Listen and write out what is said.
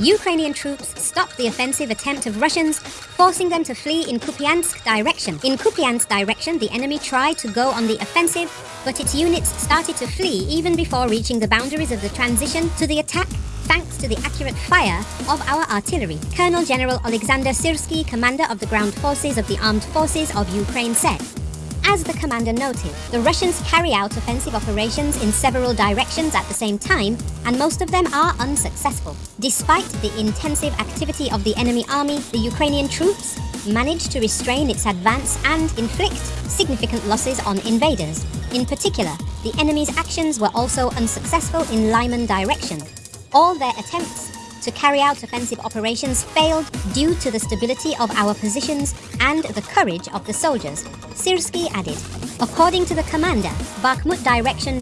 Ukrainian troops stopped the offensive attempt of Russians, forcing them to flee in Kupiansk direction. In Kupiansk direction, the enemy tried to go on the offensive, but its units started to flee even before reaching the boundaries of the transition to the attack thanks to the accurate fire of our artillery. Colonel General Alexander Syrsky, commander of the ground forces of the armed forces of Ukraine said, as the commander noted, the Russians carry out offensive operations in several directions at the same time, and most of them are unsuccessful. Despite the intensive activity of the enemy army, the Ukrainian troops managed to restrain its advance and inflict significant losses on invaders. In particular, the enemy's actions were also unsuccessful in Lyman direction. All their attempts to carry out offensive operations failed due to the stability of our positions and the courage of the soldiers, Syrsky added. According to the commander, Bakhmut direction